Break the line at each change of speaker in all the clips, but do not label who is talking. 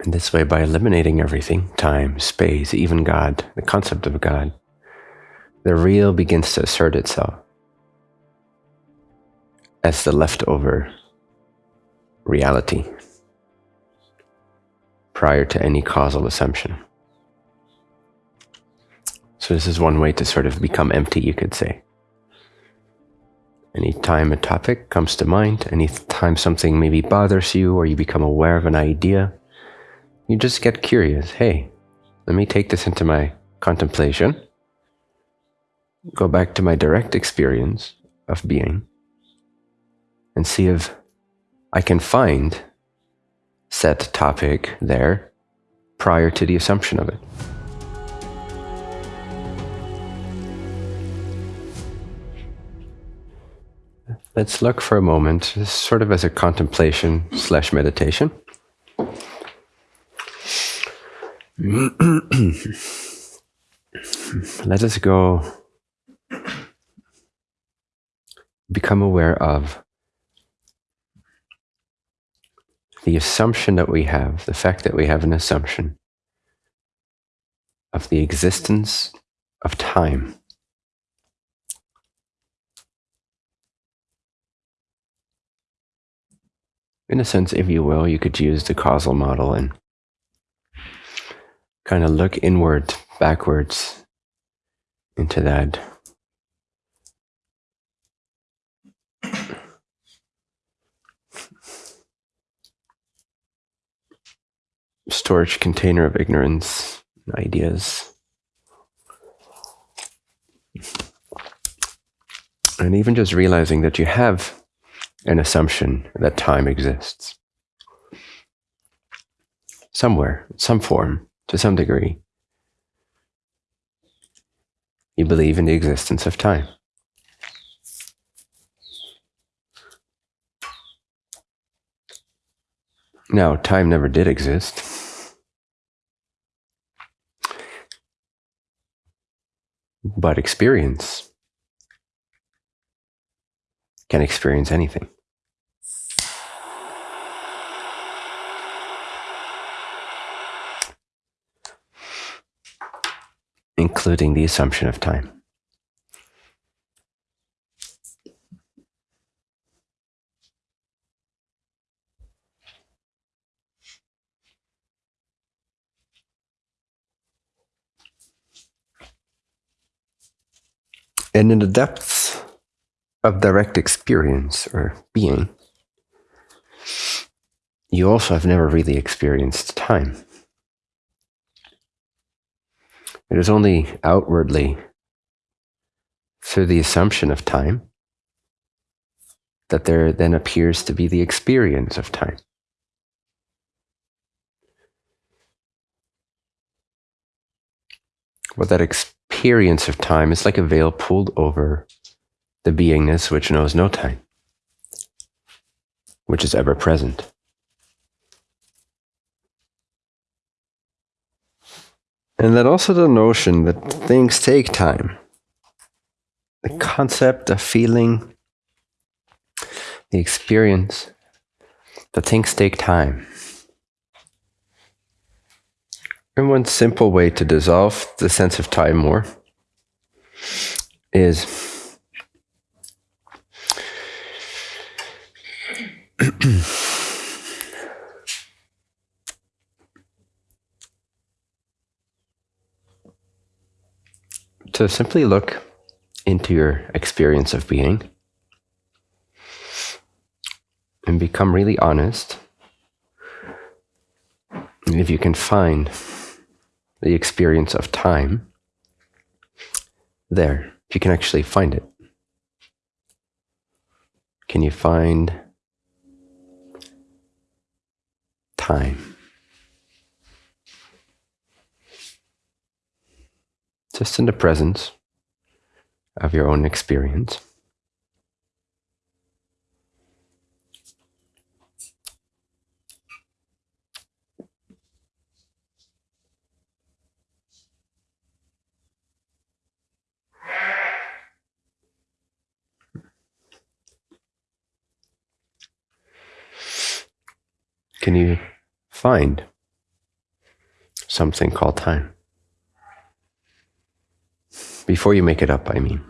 And this way, by eliminating everything time, space, even God, the concept of God the real begins to assert itself as the leftover reality prior to any causal assumption. So, this is one way to sort of become empty, you could say. Anytime a topic comes to mind, anytime something maybe bothers you or you become aware of an idea, you just get curious. Hey, let me take this into my contemplation, go back to my direct experience of being, and see if I can find said topic there prior to the assumption of it. Let's look for a moment, sort of as a contemplation slash meditation. Let us go become aware of the assumption that we have, the fact that we have an assumption of the existence of time. In a sense, if you will, you could use the causal model and kind of look inward, backwards into that. Storage container of ignorance, and ideas. And even just realizing that you have an assumption that time exists. Somewhere, some form, to some degree. You believe in the existence of time. Now, time never did exist. But experience can experience anything. Including the assumption of time. And in the depths of direct experience or being, you also have never really experienced time. It is only outwardly through the assumption of time that there then appears to be the experience of time. But that experience of time is like a veil pulled over the beingness which knows no time, which is ever present. And then also the notion that things take time. The mm. concept, the feeling, the experience, that things take time. And one simple way to dissolve the sense of time more is to simply look into your experience of being and become really honest. And if you can find the experience of time there, if you can actually find it, can you find time? Just in the presence of your own experience. Can you find something called time. Before you make it up, I mean.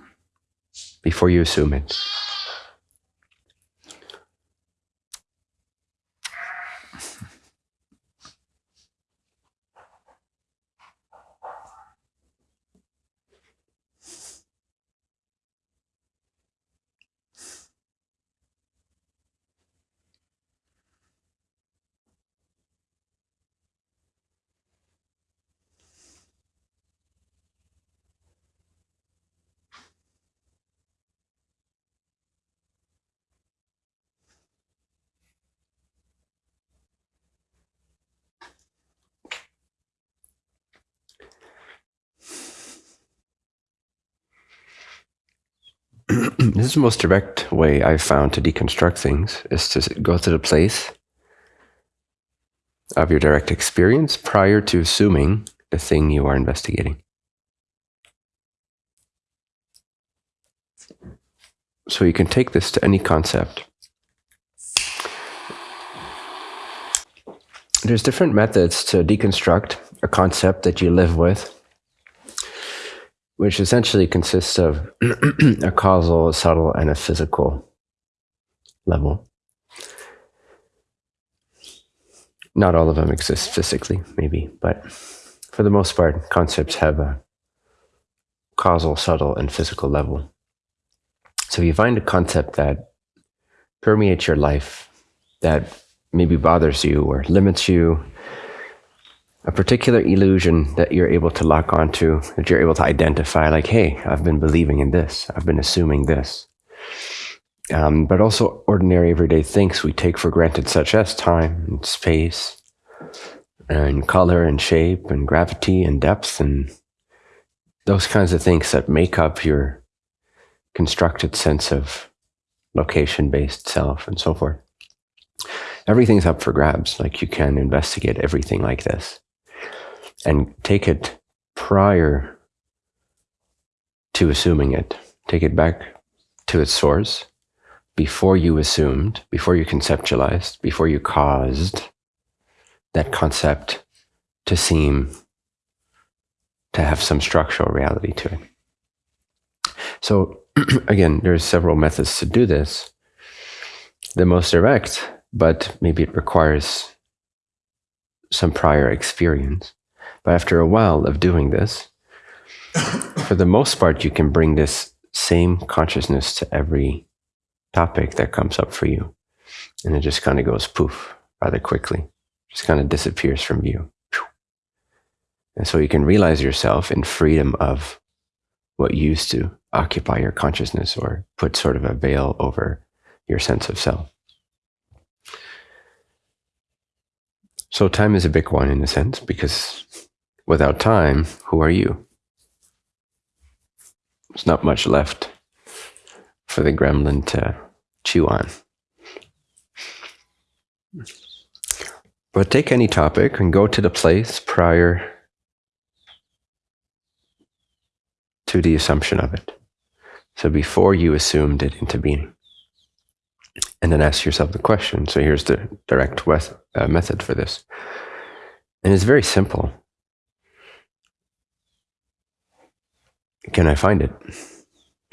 Before you assume it. this is the most direct way I've found to deconstruct things is to go to the place of your direct experience prior to assuming the thing you are investigating. So you can take this to any concept. There's different methods to deconstruct a concept that you live with which essentially consists of a causal, a subtle, and a physical level. Not all of them exist physically, maybe, but for the most part, concepts have a causal, subtle, and physical level. So if you find a concept that permeates your life, that maybe bothers you or limits you, a particular illusion that you're able to lock onto, that you're able to identify, like, hey, I've been believing in this, I've been assuming this. Um, but also ordinary everyday things we take for granted, such as time and space, and color and shape and gravity and depth, and those kinds of things that make up your constructed sense of location based self and so forth. Everything's up for grabs. Like you can investigate everything like this and take it prior to assuming it. Take it back to its source before you assumed, before you conceptualized, before you caused that concept to seem to have some structural reality to it. So again, there's several methods to do this. The most direct, but maybe it requires some prior experience, but after a while of doing this, for the most part, you can bring this same consciousness to every topic that comes up for you. And it just kind of goes poof rather quickly, just kind of disappears from view. And so you can realize yourself in freedom of what used to occupy your consciousness or put sort of a veil over your sense of self. So time is a big one in a sense because Without time, who are you? There's not much left for the gremlin to chew on. But take any topic and go to the place prior to the assumption of it. So before you assumed it into being. And then ask yourself the question. So here's the direct uh, method for this. And it's very simple. Can I find it?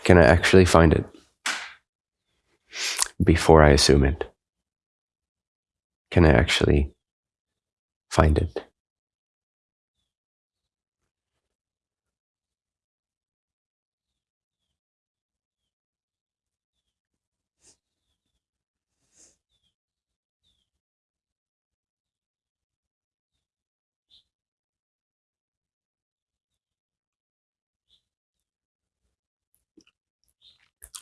Can I actually find it before I assume it? Can I actually find it?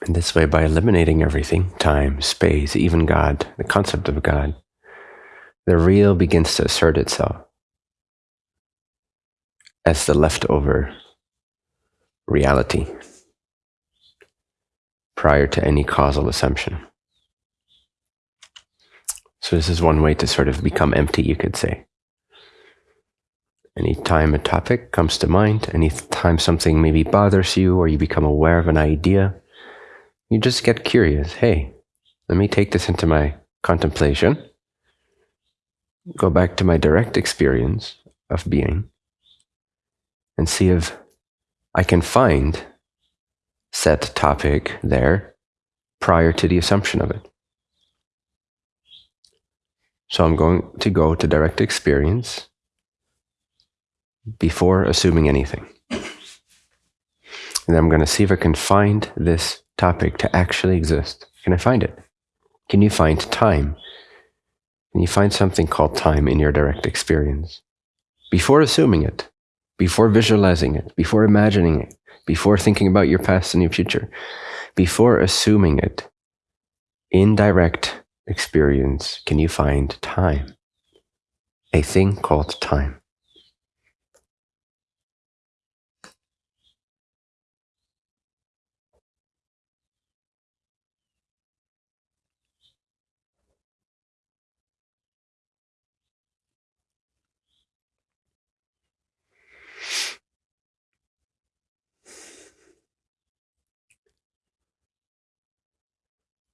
And this way, by eliminating everything time, space, even God, the concept of God the real begins to assert itself as the leftover reality prior to any causal assumption. So, this is one way to sort of become empty, you could say. Anytime a topic comes to mind, anytime something maybe bothers you or you become aware of an idea, you just get curious. Hey, let me take this into my contemplation, go back to my direct experience of being and see if I can find set topic there prior to the assumption of it. So I'm going to go to direct experience before assuming anything. And I'm going to see if I can find this topic to actually exist. Can I find it? Can you find time? Can you find something called time in your direct experience? Before assuming it, before visualizing it, before imagining it, before thinking about your past and your future, before assuming it, in direct experience, can you find time? A thing called time.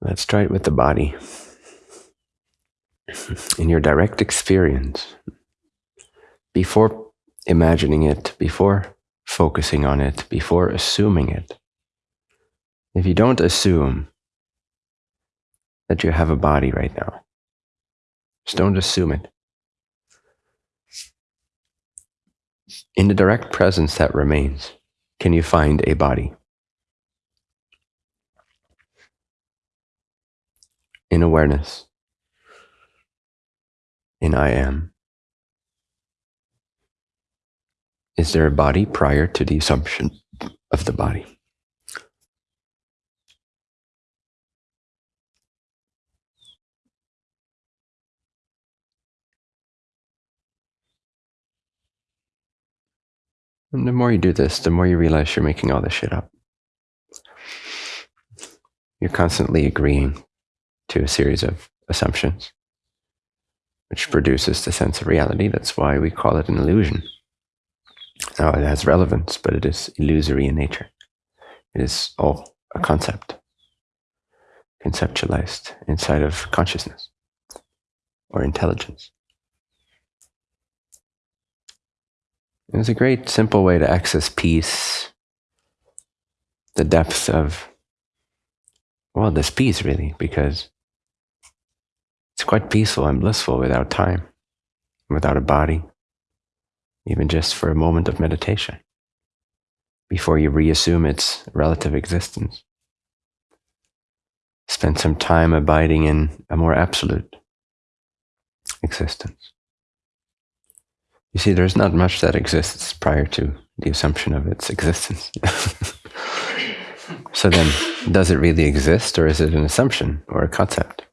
Let's try it with the body. In your direct experience, before imagining it, before focusing on it, before assuming it, if you don't assume that you have a body right now, just don't assume it. In the direct presence that remains, can you find a body? In awareness, in I am. Is there a body prior to the assumption of the body? And the more you do this, the more you realize you're making all this shit up. You're constantly agreeing to a series of assumptions, which hmm. produces the sense of reality. That's why we call it an illusion. Now, it has relevance, but it is illusory in nature. It is all a concept, conceptualized inside of consciousness or intelligence. It's a great, simple way to access peace, the depth of, well, this peace, really, because quite peaceful and blissful without time, without a body, even just for a moment of meditation, before you reassume its relative existence. Spend some time abiding in a more absolute existence. You see, there's not much that exists prior to the assumption of its existence. so then, does it really exist, or is it an assumption or a concept?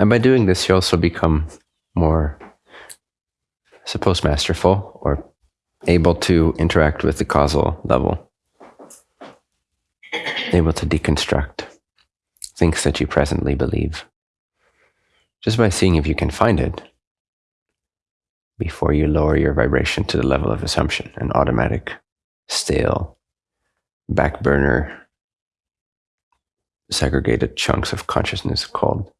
And by doing this, you also become more, I suppose, masterful or able to interact with the causal level, able to deconstruct things that you presently believe. Just by seeing if you can find it before you lower your vibration to the level of assumption, an automatic, stale, back burner, segregated chunks of consciousness called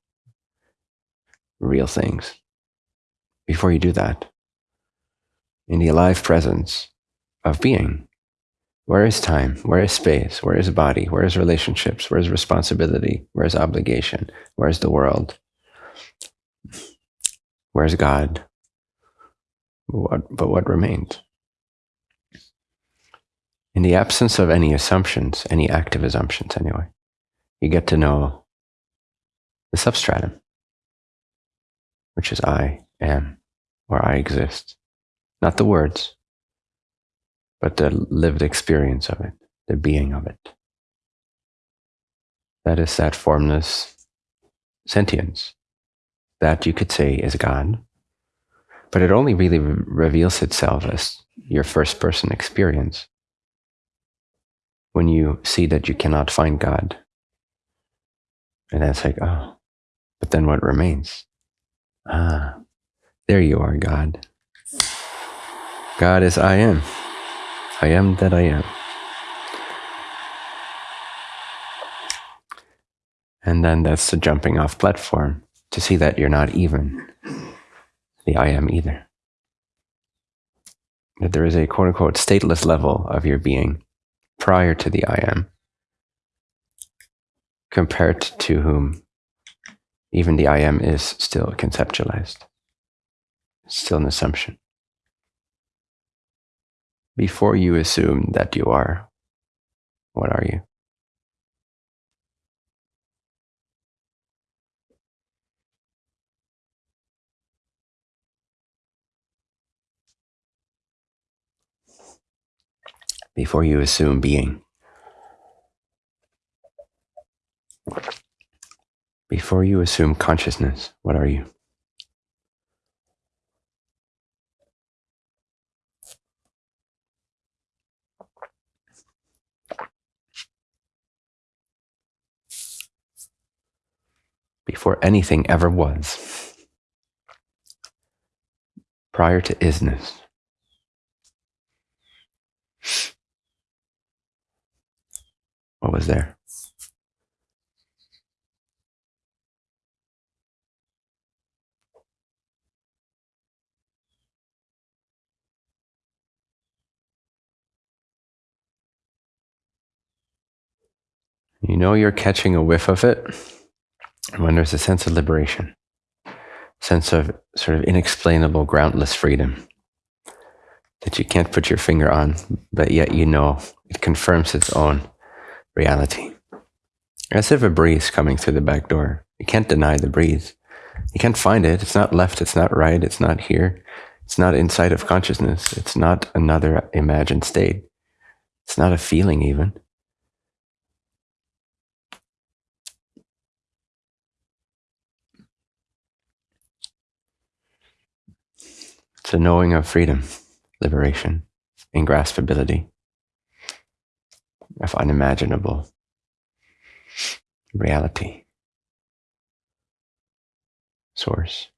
real things. Before you do that, in the alive presence of being, where is time? Where is space? Where is body? Where is relationships? Where is responsibility? Where is obligation? Where is the world? Where is God? What, but what remains? In the absence of any assumptions, any active assumptions anyway, you get to know the substratum which is I am, or I exist. Not the words, but the lived experience of it, the being of it. That is that formless sentience. That you could say is God, but it only really re- reveals itself as your first person experience when you see that you cannot find God. And that's like, oh, but then what remains? Ah, there you are, God. God is I am. I am that I am. And then that's the jumping off platform to see that you're not even the I am either. that there is a quote unquote stateless level of your being prior to the I am, compared to whom even the I am is still conceptualized, still an assumption. Before you assume that you are, what are you? Before you assume being. Before you assume consciousness, what are you? Before anything ever was, prior to isness, what was there? You know you're catching a whiff of it when there's a sense of liberation, sense of sort of inexplainable, groundless freedom that you can't put your finger on, but yet you know it confirms its own reality. As if a breeze coming through the back door. You can't deny the breeze. You can't find it. It's not left. It's not right. It's not here. It's not inside of consciousness. It's not another imagined state. It's not a feeling, even. A knowing of freedom, liberation, and graspability, of unimaginable reality, source.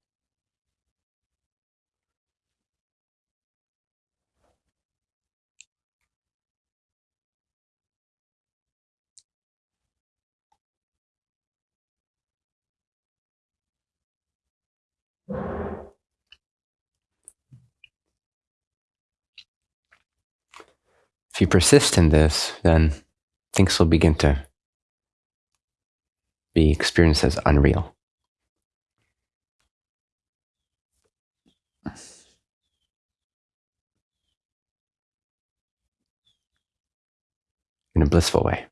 If you persist in this, then things will begin to be experienced as unreal. In a blissful way.